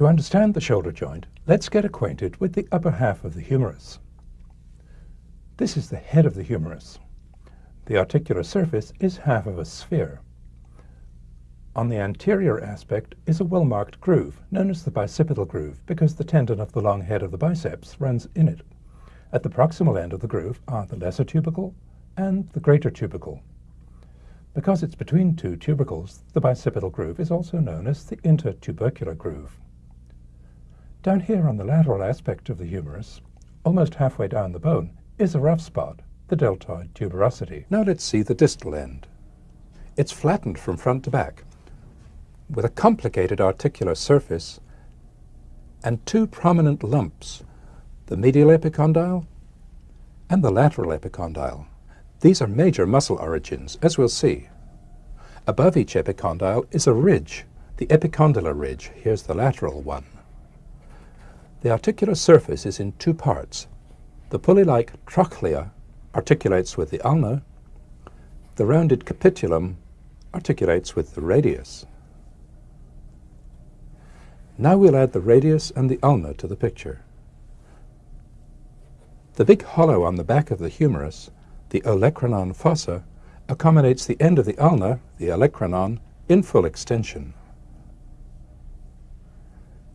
To understand the shoulder joint, let's get acquainted with the upper half of the humerus. This is the head of the humerus. The articular surface is half of a sphere. On the anterior aspect is a well-marked groove, known as the bicipital groove, because the tendon of the long head of the biceps runs in it. At the proximal end of the groove are the lesser tubercle and the greater tubercle. Because it's between two tubercles, the bicipital groove is also known as the intertubercular groove. Down here on the lateral aspect of the humerus, almost halfway down the bone, is a rough spot, the deltoid tuberosity. Now let's see the distal end. It's flattened from front to back, with a complicated articular surface and two prominent lumps, the medial epicondyle and the lateral epicondyle. These are major muscle origins, as we'll see. Above each epicondyle is a ridge, the epicondylar ridge. Here's the lateral one. The articular surface is in two parts. The pulley-like trochlea articulates with the ulna. The rounded capitulum articulates with the radius. Now we'll add the radius and the ulna to the picture. The big hollow on the back of the humerus, the olecranon fossa, accommodates the end of the ulna, the olecranon, in full extension.